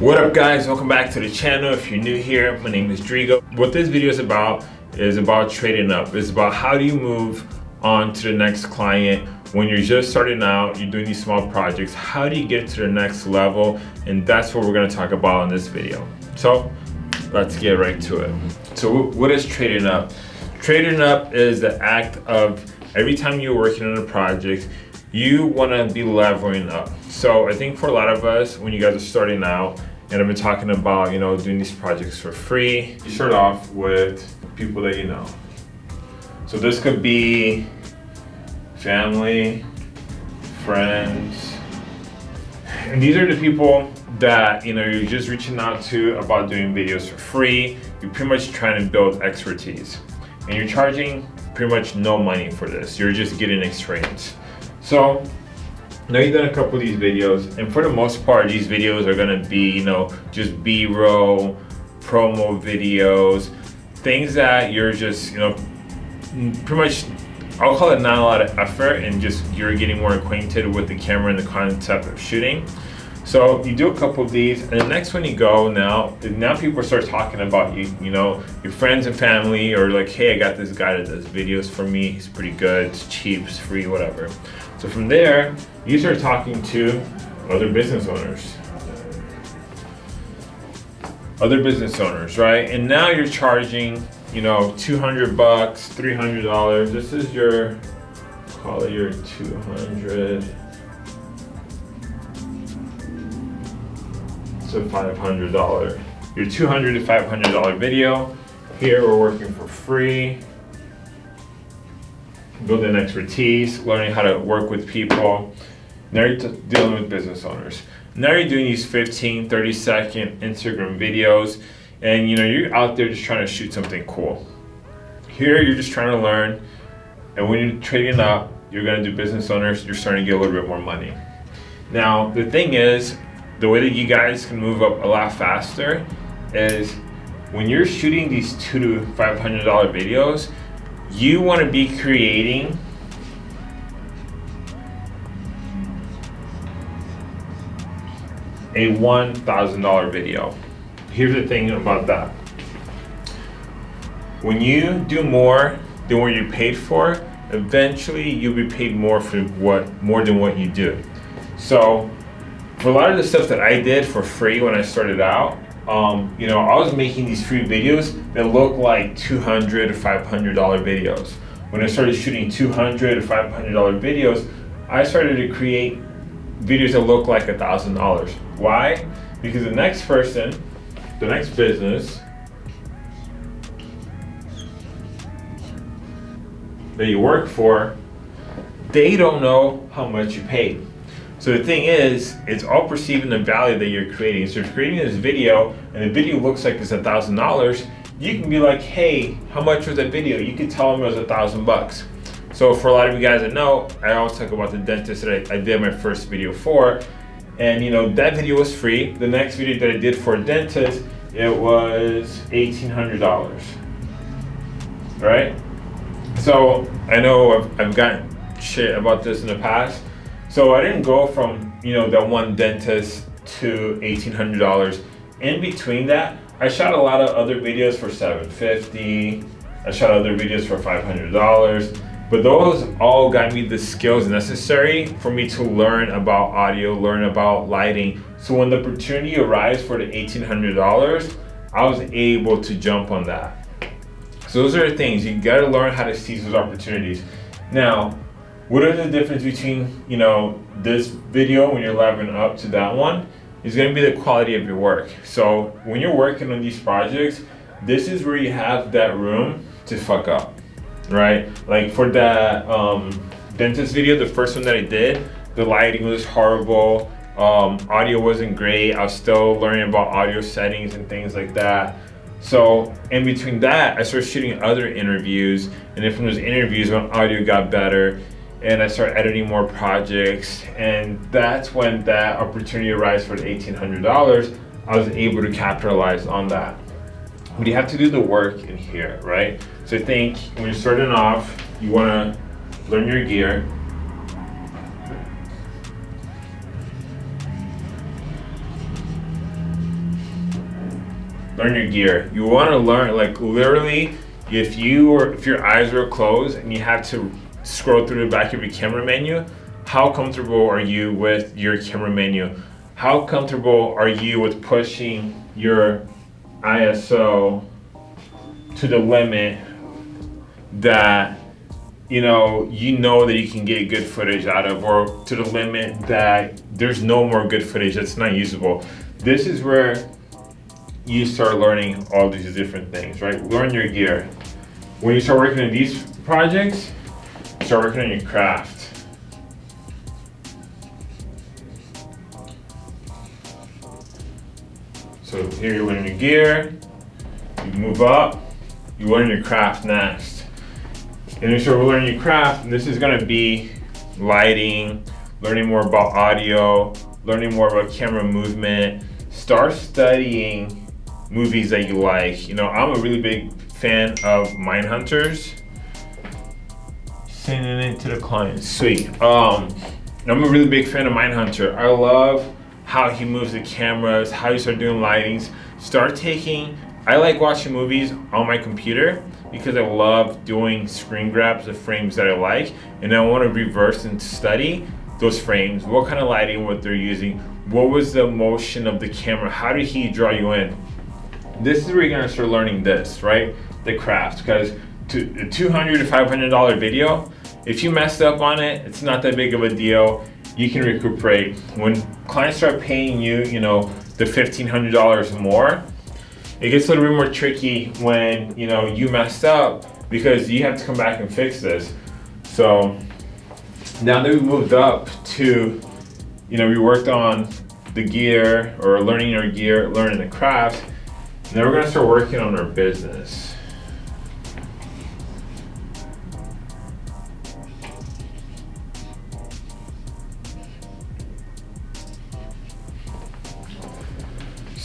What up guys, welcome back to the channel. If you're new here, my name is Drigo. What this video is about is about trading up. It's about how do you move on to the next client when you're just starting out, you're doing these small projects, how do you get to the next level? And that's what we're gonna talk about in this video. So let's get right to it. So what is trading up? Trading up is the act of every time you're working on a project, you wanna be leveling up. So I think for a lot of us, when you guys are starting out, and I've been talking about, you know, doing these projects for free, you start off with people that you know. So this could be family, friends. And these are the people that, you know, you're just reaching out to about doing videos for free. You're pretty much trying to build expertise. And you're charging pretty much no money for this. You're just getting experience. So now you've done a couple of these videos and for the most part these videos are gonna be you know just b-roll promo videos things that you're just you know pretty much I'll call it not a lot of effort and just you're getting more acquainted with the camera and the concept of shooting. So you do a couple of these and the next one you go now, now people start talking about you, you know, your friends and family or like, hey, I got this guy that does videos for me. He's pretty good, it's cheap, it's free, whatever. So from there, you start talking to other business owners. Other business owners, right? And now you're charging you know, 200 bucks, $300. This is your, call it your 200. So $500. Your 200 to $500 video. Here we're working for free. Building expertise, learning how to work with people. Now you're dealing with business owners. Now you're doing these 15, 30 second Instagram videos and you know you're out there just trying to shoot something cool here you're just trying to learn and when you're trading up you're going to do business owners you're starting to get a little bit more money now the thing is the way that you guys can move up a lot faster is when you're shooting these two to five hundred dollar videos you want to be creating a $1,000 video here's the thing about that. When you do more than what you're paid for, eventually you'll be paid more for what more than what you do. So a lot of the stuff that I did for free when I started out, um, you know, I was making these free videos that looked like 200 or 500 dollar videos. When I started shooting 200 or 500 dollar videos, I started to create videos that look like thousand dollars. Why? Because the next person the next business that you work for, they don't know how much you paid. So the thing is, it's all perceiving the value that you're creating. So if you're creating this video and the video looks like it's a thousand dollars, you can be like, hey, how much was that video? You can tell them it was a thousand bucks. So for a lot of you guys that know, I always talk about the dentist that I, I did my first video for. And you know, that video was free. The next video that I did for a dentist, it was $1,800, right? So I know I've, I've gotten shit about this in the past. So I didn't go from, you know, that one dentist to $1,800. In between that, I shot a lot of other videos for 750. I shot other videos for $500. But those all got me the skills necessary for me to learn about audio, learn about lighting. So when the opportunity arrives for the $1,800, I was able to jump on that. So those are the things, you gotta learn how to seize those opportunities. Now, what are the difference between, you know, this video when you're leveling up to that one is gonna be the quality of your work. So when you're working on these projects, this is where you have that room to fuck up right? Like for that um, dentist video, the first one that I did, the lighting was horrible. Um, audio wasn't great. I was still learning about audio settings and things like that. So in between that, I started shooting other interviews. And then from those interviews, my audio got better, and I started editing more projects. And that's when that opportunity arose for the $1,800. I was able to capitalize on that. But you have to do the work in here, right? So I think when you're starting off, you want to learn your gear. learn your gear. You want to learn like literally if you or if your eyes are closed and you have to scroll through the back of your camera menu, how comfortable are you with your camera menu? How comfortable are you with pushing your ISO to the limit that you know you know that you can get good footage out of or to the limit that there's no more good footage that's not usable? This is where you start learning all these different things right? Learn your gear. When you start working on these projects start working on your craft so here you learn your gear you move up you learn your craft next. And you start learning your craft, this is gonna be lighting, learning more about audio, learning more about camera movement. Start studying movies that you like. You know, I'm a really big fan of Mindhunters. Sending it to the client, sweet. Um, I'm a really big fan of Mindhunter. I love how he moves the cameras, how you start doing lightings. Start taking I like watching movies on my computer because I love doing screen grabs of frames that I like and I want to reverse and study those frames, what kind of lighting, what they're using, what was the motion of the camera, how did he draw you in? This is where you're gonna start learning this, right? The craft, because 200 to $500 video, if you messed up on it, it's not that big of a deal. You can recuperate. When clients start paying you, you know, the $1,500 more, it gets a little bit more tricky when you know you messed up because you have to come back and fix this. So now that we've moved up to, you know, we worked on the gear or learning our gear, learning the craft. Now we're gonna start working on our business.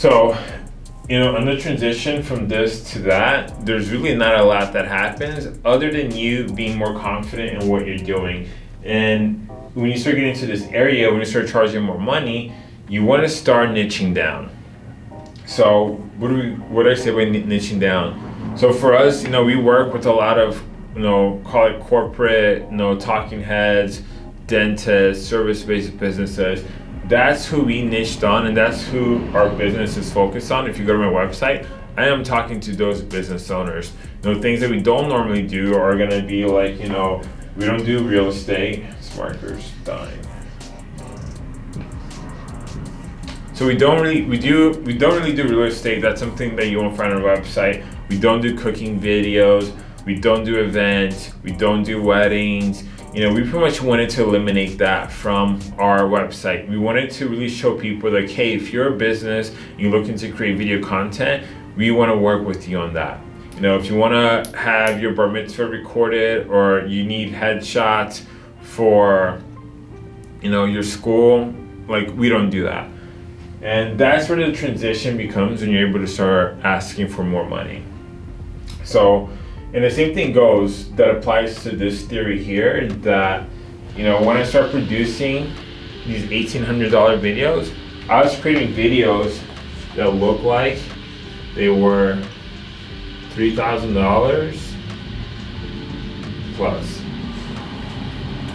So you know, on the transition from this to that, there's really not a lot that happens other than you being more confident in what you're doing. And when you start getting into this area, when you start charging more money, you want to start niching down. So what do we, what do I say by niching down? So for us, you know, we work with a lot of, you know, call it corporate, you know, talking heads, dentists, service-based businesses that's who we niched on and that's who our business is focused on. If you go to my website, I am talking to those business owners. You know, things that we don't normally do are gonna be like, you know, we don't do real estate. Smarter's dying. So we don't really we do we don't really do real estate. That's something that you won't find on our website. We don't do cooking videos. We don't do events. We don't do weddings you know, we pretty much wanted to eliminate that from our website. We wanted to really show people like, hey, if you're a business, you're looking to create video content, we want to work with you on that. You know, if you want to have your bar mitzvah recorded or you need headshots for, you know, your school, like we don't do that. And that's where the transition becomes when you're able to start asking for more money. So and the same thing goes that applies to this theory here that, you know, when I start producing these $1,800 videos, I was creating videos that look like they were $3,000 plus.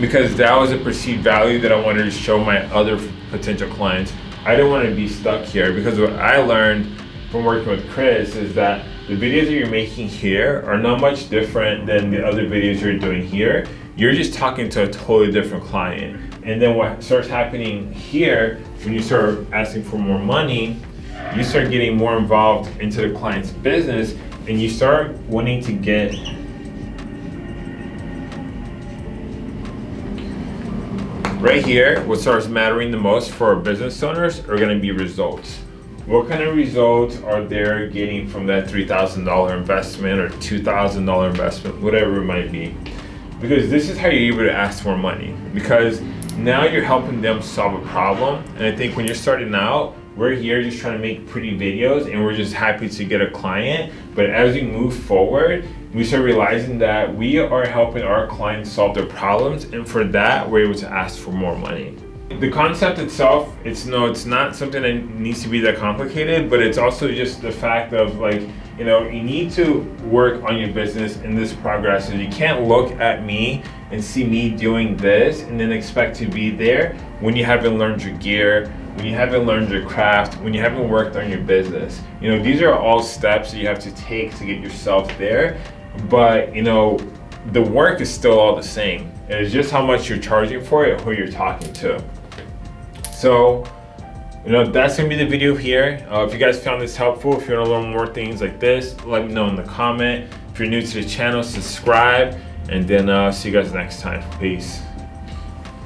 Because that was a perceived value that I wanted to show my other potential clients. I didn't want to be stuck here because what I learned from working with Chris is that the videos that you're making here are not much different than the other videos you're doing here. You're just talking to a totally different client. And then what starts happening here, when you start asking for more money, you start getting more involved into the client's business and you start wanting to get right here, what starts mattering the most for business owners are gonna be results what kind of results are they getting from that $3,000 investment or $2,000 investment, whatever it might be. Because this is how you're able to ask for money. Because now you're helping them solve a problem. And I think when you're starting out, we're here just trying to make pretty videos and we're just happy to get a client. But as we move forward, we start realizing that we are helping our clients solve their problems. And for that, we're able to ask for more money. The concept itself, it's no, it's not something that needs to be that complicated, but it's also just the fact of like, you know, you need to work on your business in this progress. So you can't look at me and see me doing this and then expect to be there when you haven't learned your gear, when you haven't learned your craft, when you haven't worked on your business. You know, these are all steps that you have to take to get yourself there. But, you know, the work is still all the same. It's just how much you're charging for it, who you're talking to. So, you know, that's gonna be the video here. Uh, if you guys found this helpful, if you wanna learn more things like this, let me know in the comment. If you're new to the channel, subscribe, and then uh, see you guys next time. Peace.